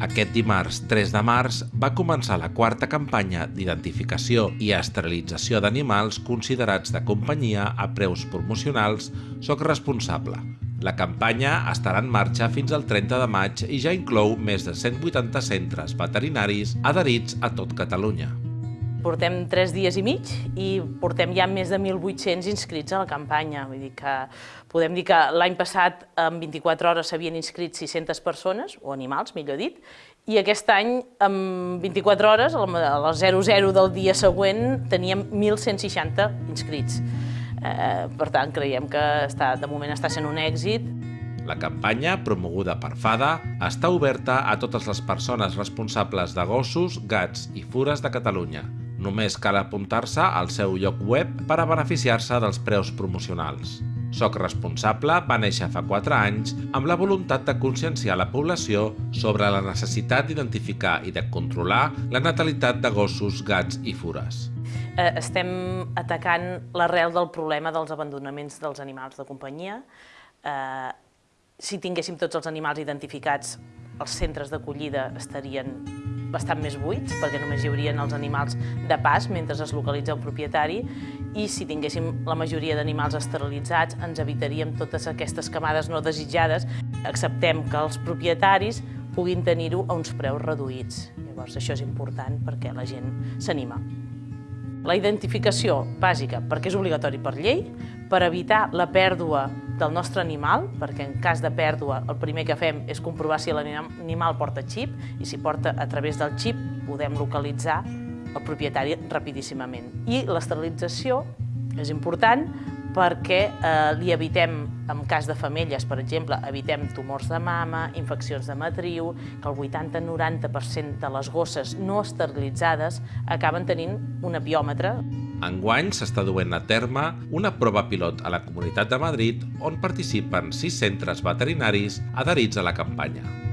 Aquest dimarts 3 de març va començar la quarta campanya d'identificació i esterilització d'animals considerats de companyia a preus promocionals Soc responsable. La campanya estarà en marxa fins al 30 de maig i ja inclou més de 180 centres veterinaris adherits a tot Catalunya. Portem tres dies i mig i portem ja més de 1.800 inscrits a la campanya. Vull dir que podem dir que l'any passat en 24 hores s'havien inscrit 600 persones, o animals, millor dit, i aquest any, en 24 hores, a les 00 del dia següent, teníem 1.160 inscrits. Eh, per tant, creiem que està, de moment està sent un èxit. La campanya, promoguda per FADA, està oberta a totes les persones responsables de gossos, gats i fures de Catalunya, Només cal apuntar-se al seu lloc web per a beneficiar-se dels preus promocionals. Soc responsable va néixer fa 4 anys amb la voluntat de conscienciar la població sobre la necessitat d'identificar i de controlar la natalitat de gossos, gats i fures. Eh, estem atacant l'arrel del problema dels abandonaments dels animals de companyia. Eh, si tinguéssim tots els animals identificats, els centres d'acollida estarien bastant més buits, perquè només hi haurien els animals de pas mentre es localitza el propietari, i si tinguéssim la majoria d'animals esterilitzats ens evitaríem totes aquestes camades no desitjades. Acceptem que els propietaris puguin tenir-ho a uns preus reduïts. Llavors això és important perquè la gent s'anima. La identificació bàsica, perquè és obligatori per llei, per evitar la pèrdua del nostre animal, perquè en cas de pèrdua el primer que fem és comprovar si l'animal porta xip i si porta a través del xip podem localitzar el propietari rapidíssimament. I l'esterilització és important perquè eh, li evitem, en cas de femelles, per exemple, evitem tumors de mama, infeccions de matriu, que el 80-90% de les gosses no esterilitzades acaben tenint un apiòmetre. Enguany s'està duent a terme una prova pilot a la Comunitat de Madrid on participen sis centres veterinaris adherits a la campanya.